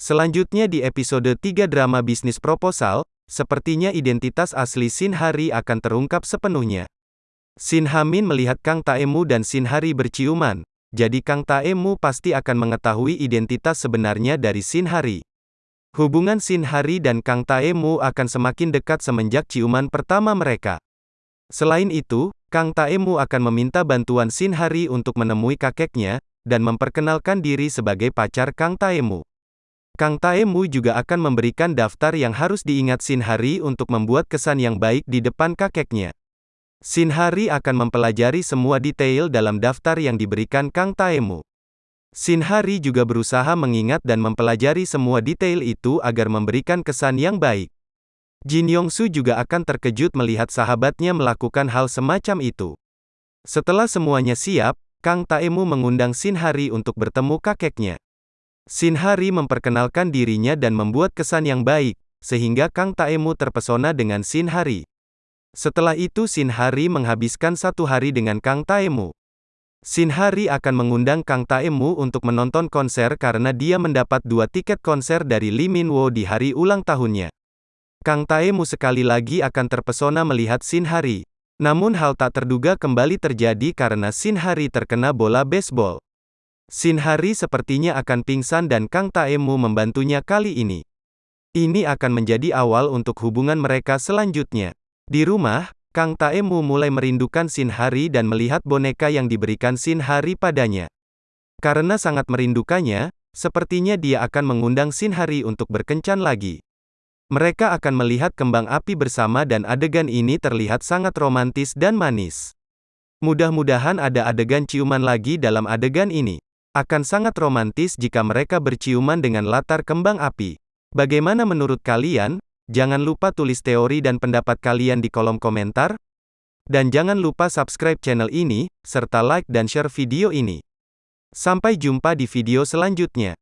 Selanjutnya di episode 3 drama bisnis proposal, sepertinya identitas asli Shin Hari akan terungkap sepenuhnya. Shin Hamin melihat Kang Taemu dan Shin Hari berciuman, jadi Kang Taemu pasti akan mengetahui identitas sebenarnya dari Shin Hari. Hubungan Shin Hari dan Kang Taemu akan semakin dekat semenjak ciuman pertama mereka. Selain itu, Kang Taemu akan meminta bantuan Shin Hari untuk menemui kakeknya, dan memperkenalkan diri sebagai pacar Kang Taemu. Kang Taemu juga akan memberikan daftar yang harus diingat Shin Hari untuk membuat kesan yang baik di depan kakeknya. Shin Hari akan mempelajari semua detail dalam daftar yang diberikan Kang Taemu. Shin Hari juga berusaha mengingat dan mempelajari semua detail itu agar memberikan kesan yang baik. Jin Yongsu juga akan terkejut melihat sahabatnya melakukan hal semacam itu. Setelah semuanya siap, Kang Taemu mengundang Shin Hari untuk bertemu kakeknya. Shin Hari memperkenalkan dirinya dan membuat kesan yang baik, sehingga Kang Taemu terpesona dengan Shin Hari. Setelah itu Shin Hari menghabiskan satu hari dengan Kang Taemu. Shin Hari akan mengundang Kang Taemu untuk menonton konser karena dia mendapat dua tiket konser dari Lee Min Wo di hari ulang tahunnya. Kang Taemu sekali lagi akan terpesona melihat Shin Hari. Namun hal tak terduga kembali terjadi karena Shin Hari terkena bola baseball. Shin Hari sepertinya akan pingsan dan Kang Taemu membantunya kali ini. Ini akan menjadi awal untuk hubungan mereka selanjutnya. Di rumah, Kang Taemu mulai merindukan Shin Hari dan melihat boneka yang diberikan Shin Hari padanya. Karena sangat merindukannya, sepertinya dia akan mengundang Shin Hari untuk berkencan lagi. Mereka akan melihat kembang api bersama dan adegan ini terlihat sangat romantis dan manis. Mudah-mudahan ada adegan ciuman lagi dalam adegan ini. Akan sangat romantis jika mereka berciuman dengan latar kembang api. Bagaimana menurut kalian? Jangan lupa tulis teori dan pendapat kalian di kolom komentar. Dan jangan lupa subscribe channel ini, serta like dan share video ini. Sampai jumpa di video selanjutnya.